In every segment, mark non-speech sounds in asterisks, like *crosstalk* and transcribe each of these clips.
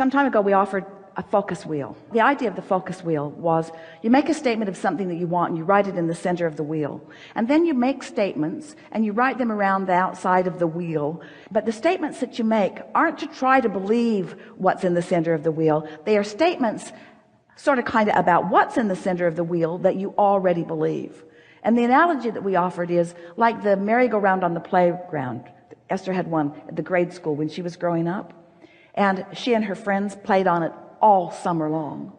some time ago we offered a focus wheel. The idea of the focus wheel was you make a statement of something that you want and you write it in the center of the wheel. And then you make statements and you write them around the outside of the wheel. But the statements that you make aren't to try to believe what's in the center of the wheel. They are statements sort of kind of about what's in the center of the wheel that you already believe. And the analogy that we offered is like the merry-go-round on the playground. Esther had one at the grade school when she was growing up and she and her friends played on it all summer long.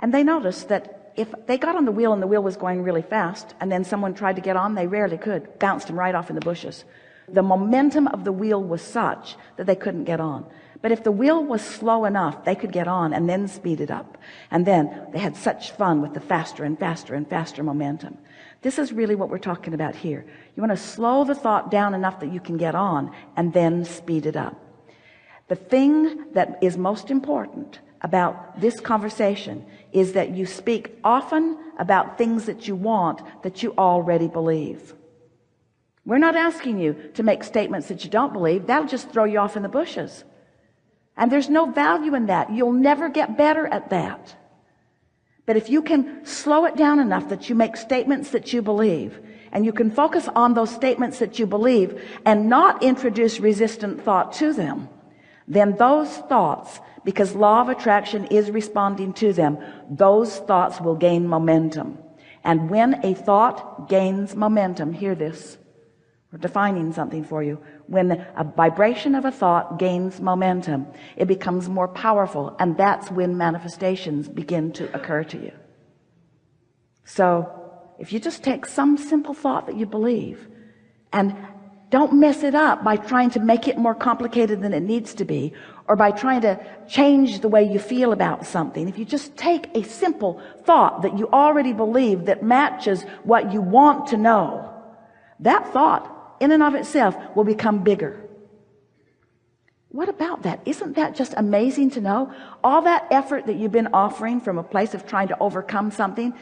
And they noticed that if they got on the wheel and the wheel was going really fast and then someone tried to get on they rarely could bounced them right off in the bushes. The momentum of the wheel was such that they couldn't get on. But if the wheel was slow enough they could get on and then speed it up. And then they had such fun with the faster and faster and faster momentum. This is really what we're talking about here. You want to slow the thought down enough that you can get on and then speed it up the thing that is most important about this conversation is that you speak often about things that you want that you already believe. We're not asking you to make statements that you don't believe. That'll just throw you off in the bushes. And there's no value in that. You'll never get better at that. But if you can slow it down enough that you make statements that you believe and you can focus on those statements that you believe and not introduce resistant thought to them then those thoughts because law of attraction is responding to them those thoughts will gain momentum. And when a thought gains momentum hear this. We're defining something for you. When a vibration of a thought gains momentum it becomes more powerful and that's when manifestations begin to occur to you. So if you just take some simple thought that you believe and don't mess it up by trying to make it more complicated than it needs to be or by trying to change the way you feel about something. If you just take a simple thought that you already believe that matches what you want to know that thought in and of itself will become bigger. What about that? Isn't that just amazing to know? All that effort that you've been offering from a place of trying to overcome something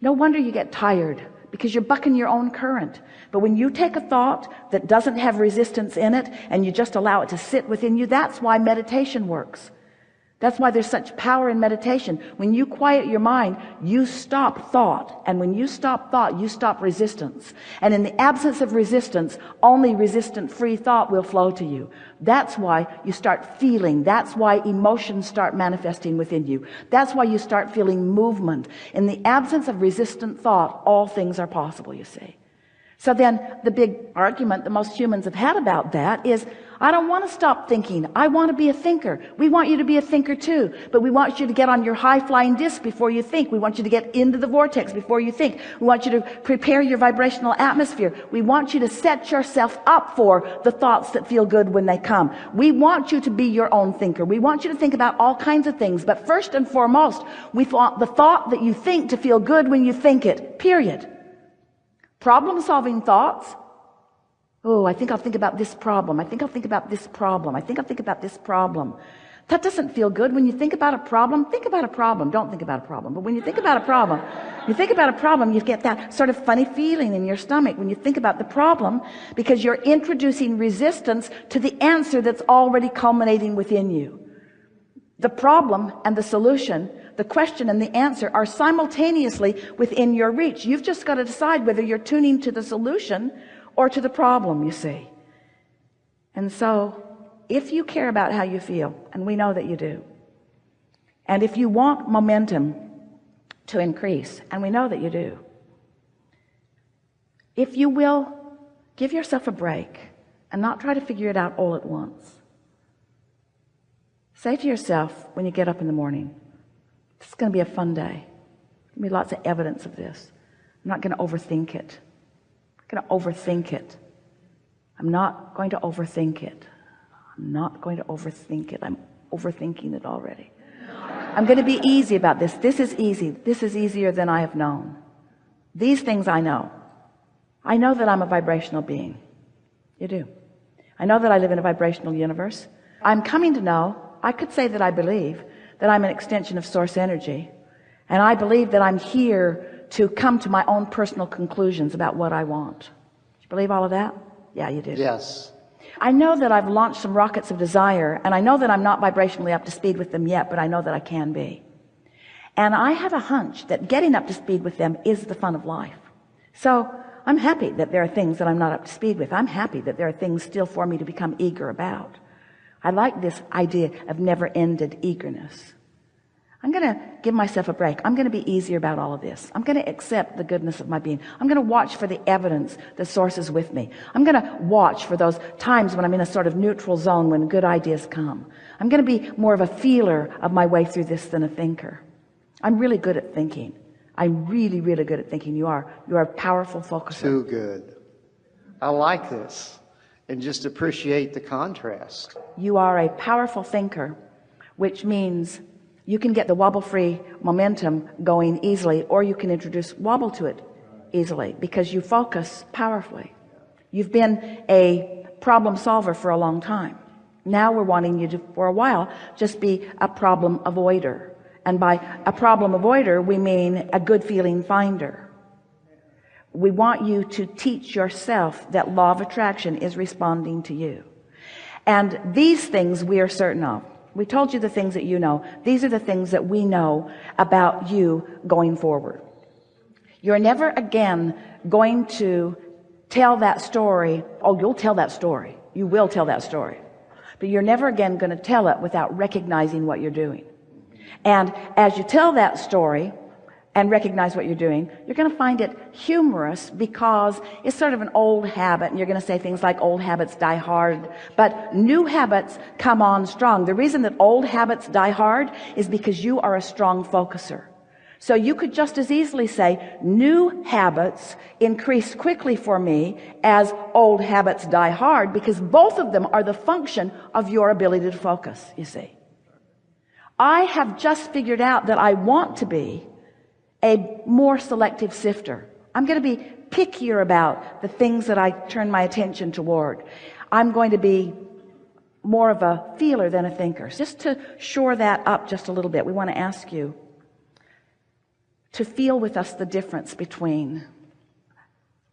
no wonder you get tired because you're bucking your own current. But when you take a thought that doesn't have resistance in it and you just allow it to sit within you that's why meditation works that's why there's such power in meditation. When you quiet your mind you stop thought. And when you stop thought you stop resistance. And in the absence of resistance only resistant free thought will flow to you. That's why you start feeling. That's why emotions start manifesting within you. That's why you start feeling movement. In the absence of resistant thought all things are possible you see so then the big argument that most humans have had about that is I don't want to stop thinking. I want to be a thinker. We want you to be a thinker too, but we want you to get on your high flying disc before you think. We want you to get into the vortex before you think. We want you to prepare your vibrational atmosphere. We want you to set yourself up for the thoughts that feel good when they come. We want you to be your own thinker. We want you to think about all kinds of things, but first and foremost, we want the thought that you think to feel good when you think it, period. Problem solving thoughts Oh, I think I'll think about this problem. I think I'll think about this problem. I think I'll think about this problem. That doesn't feel good. When you think about a problem, think about a problem. Don't think about a problem. But when you think about a problem, you think about a problem, you get that sort of funny feeling in your stomach when you think about the problem because you're introducing resistance to the answer that's already culminating within you. The problem and the solution, the question and the answer are simultaneously within your reach. You've just got to decide whether you're tuning to the solution or to the problem you see and so if you care about how you feel and we know that you do and if you want momentum to increase and we know that you do if you will give yourself a break and not try to figure it out all at once say to yourself when you get up in the morning this is going to be a fun day. There'll be lots of evidence of this. I'm not going to overthink it. I'm going to overthink it. I'm not going to overthink it. I'm not going to overthink it. I'm overthinking it already. I'm going to be easy about this. This is easy. This is easier than I have known. These things I know. I know that I'm a vibrational being. You do. I know that I live in a vibrational universe. I'm coming to know I could say that I believe that I'm an extension of source energy and I believe that I'm here to come to my own personal conclusions about what I want. Do you believe all of that? Yeah, you do. Yes. I know that I've launched some rockets of desire and I know that I'm not vibrationally up to speed with them yet but I know that I can be and I have a hunch that getting up to speed with them is the fun of life so I'm happy that there are things that I'm not up to speed with I'm happy that there are things still for me to become eager about I like this idea of never-ended eagerness I'm going to give myself a break. I'm going to be easier about all of this. I'm going to accept the goodness of my being. I'm going to watch for the evidence the source is with me. I'm going to watch for those times when I'm in a sort of neutral zone when good ideas come. I'm going to be more of a feeler of my way through this than a thinker. I'm really good at thinking. I'm really, really good at thinking. You are. You are a powerful focuser. Too good. I like this and just appreciate the contrast. You are a powerful thinker, which means you can get the wobble free momentum going easily or you can introduce wobble to it easily because you focus powerfully. You've been a problem solver for a long time. Now we're wanting you to for a while just be a problem avoider. And by a problem avoider we mean a good feeling finder we want you to teach yourself that law of attraction is responding to you. And these things we are certain of. We told you the things that you know. These are the things that we know about you going forward. You're never again going to tell that story. Oh you'll tell that story. You will tell that story. But you're never again going to tell it without recognizing what you're doing. And as you tell that story and recognize what you're doing you're going to find it humorous because it's sort of an old habit and you're going to say things like old habits die hard. But new habits come on strong. The reason that old habits die hard is because you are a strong focuser. So you could just as easily say new habits increase quickly for me as old habits die hard because both of them are the function of your ability to focus you see. I have just figured out that I want to be a more selective sifter. I'm going to be pickier about the things that I turn my attention toward. I'm going to be more of a feeler than a thinker. Just to shore that up just a little bit we want to ask you to feel with us the difference between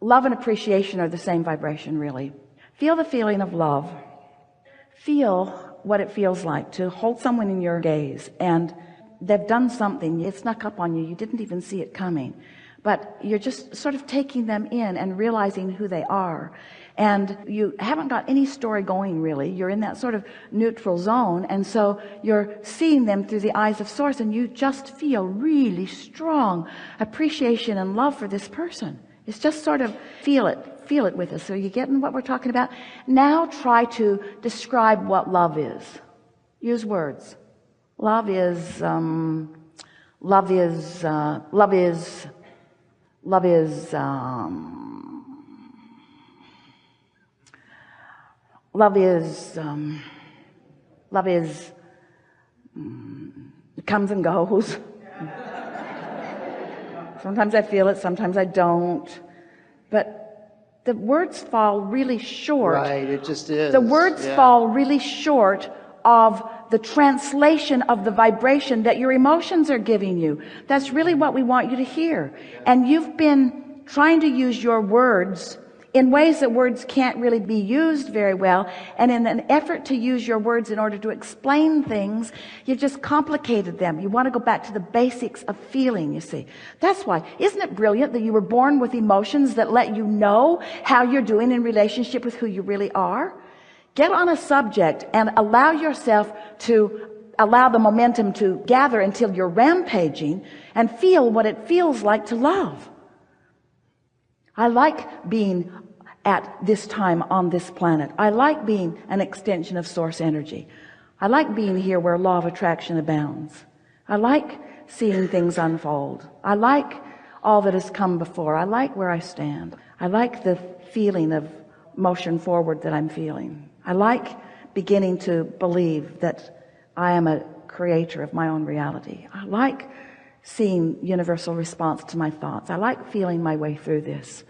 love and appreciation are the same vibration really. Feel the feeling of love. Feel what it feels like to hold someone in your gaze and they've done something. It snuck up on you. You didn't even see it coming. But you're just sort of taking them in and realizing who they are. And you haven't got any story going really. You're in that sort of neutral zone. And so you're seeing them through the eyes of source and you just feel really strong appreciation and love for this person. It's just sort of feel it feel it with us. So you getting what we're talking about? Now try to describe what love is. Use words love is um, love is uh, love is love is um, love is um, love is um, comes and goes. *laughs* Sometimes I feel it sometimes I don't. But the words fall really short. Right it just is the words yeah. fall really short of the translation of the vibration that your emotions are giving you. That's really what we want you to hear. And you've been trying to use your words in ways that words can't really be used very well. And in an effort to use your words in order to explain things you've just complicated them. You want to go back to the basics of feeling you see. That's why isn't it brilliant that you were born with emotions that let you know how you're doing in relationship with who you really are get on a subject and allow yourself to allow the momentum to gather until you're rampaging and feel what it feels like to love. I like being at this time on this planet. I like being an extension of source energy. I like being here where law of attraction abounds. I like seeing things unfold. I like all that has come before. I like where I stand. I like the feeling of motion forward that I'm feeling I like beginning to believe that I am a creator of my own reality. I like seeing universal response to my thoughts. I like feeling my way through this.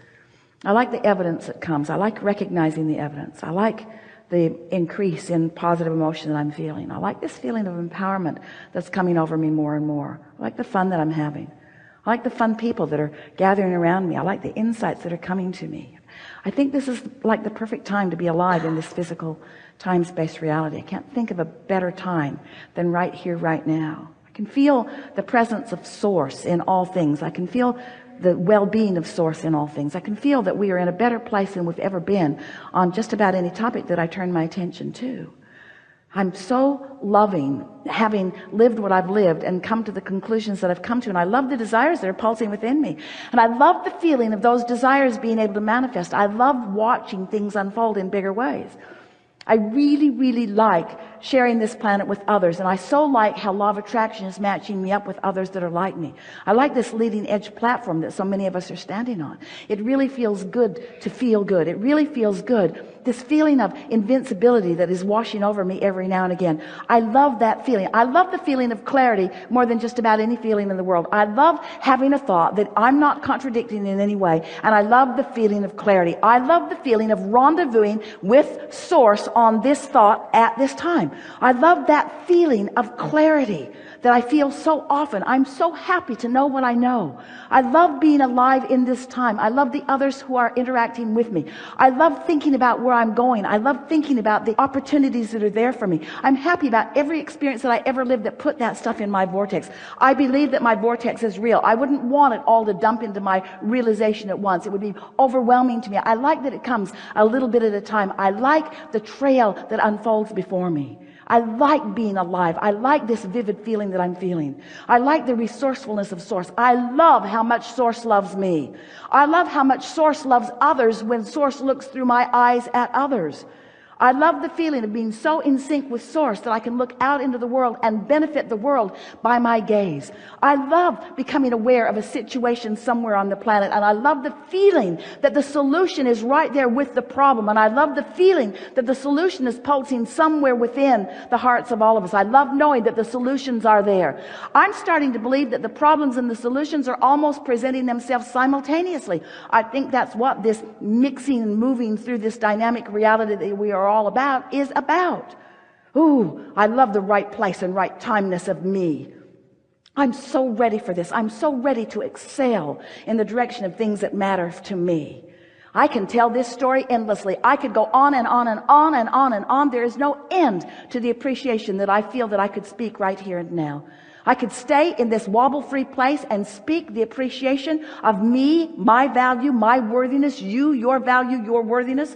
I like the evidence that comes. I like recognizing the evidence. I like the increase in positive emotion that I'm feeling. I like this feeling of empowerment that's coming over me more and more. I like the fun that I'm having. I like the fun people that are gathering around me. I like the insights that are coming to me. I think this is like the perfect time to be alive in this physical time-space reality. I can't think of a better time than right here, right now. I can feel the presence of source in all things. I can feel the well-being of source in all things. I can feel that we are in a better place than we've ever been on just about any topic that I turn my attention to. I'm so loving having lived what I've lived and come to the conclusions that I've come to. And I love the desires that are pulsing within me. And I love the feeling of those desires being able to manifest. I love watching things unfold in bigger ways. I really, really like sharing this planet with others. And I so like how law of attraction is matching me up with others that are like me. I like this leading edge platform that so many of us are standing on. It really feels good to feel good. It really feels good this feeling of invincibility that is washing over me every now and again I love that feeling I love the feeling of clarity more than just about any feeling in the world I love having a thought that I'm not contradicting in any way and I love the feeling of clarity I love the feeling of rendezvousing with source on this thought at this time I love that feeling of clarity that I feel so often. I'm so happy to know what I know. I love being alive in this time. I love the others who are interacting with me. I love thinking about where I'm going. I love thinking about the opportunities that are there for me. I'm happy about every experience that I ever lived that put that stuff in my vortex. I believe that my vortex is real. I wouldn't want it all to dump into my realization at once. It would be overwhelming to me. I like that it comes a little bit at a time. I like the trail that unfolds before me. I like being alive. I like this vivid feeling that I'm feeling. I like the resourcefulness of source. I love how much source loves me. I love how much source loves others when source looks through my eyes at others. I love the feeling of being so in sync with source that I can look out into the world and benefit the world by my gaze. I love becoming aware of a situation somewhere on the planet. And I love the feeling that the solution is right there with the problem. And I love the feeling that the solution is pulsing somewhere within the hearts of all of us. I love knowing that the solutions are there. I'm starting to believe that the problems and the solutions are almost presenting themselves simultaneously. I think that's what this mixing and moving through this dynamic reality that we are all about is about. Ooh, I love the right place and right timeness of me. I'm so ready for this. I'm so ready to excel in the direction of things that matter to me. I can tell this story endlessly. I could go on and on and on and on and on. There is no end to the appreciation that I feel that I could speak right here and now. I could stay in this wobble free place and speak the appreciation of me, my value, my worthiness, you, your value, your worthiness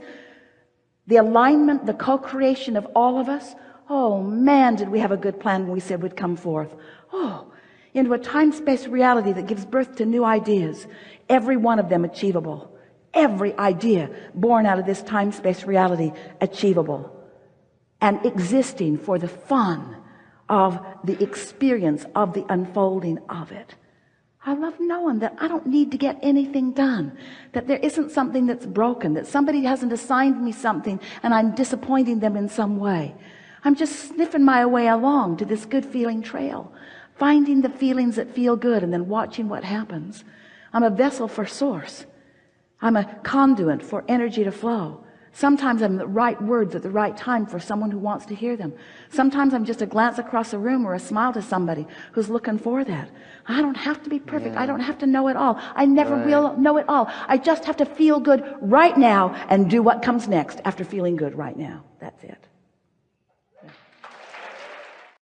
the alignment, the co-creation of all of us. Oh man, did we have a good plan when we said we'd come forth. Oh, into a time-space reality that gives birth to new ideas. Every one of them achievable. Every idea born out of this time-space reality achievable. And existing for the fun of the experience of the unfolding of it. I love knowing that I don't need to get anything done, that there isn't something that's broken, that somebody hasn't assigned me something and I'm disappointing them in some way. I'm just sniffing my way along to this good feeling trail, finding the feelings that feel good and then watching what happens. I'm a vessel for source. I'm a conduit for energy to flow. Sometimes I'm the right words at the right time for someone who wants to hear them. Sometimes I'm just a glance across a room or a smile to somebody who's looking for that. I don't have to be perfect. Yeah. I don't have to know it all. I never right. will know it all. I just have to feel good right now and do what comes next after feeling good right now. That's it.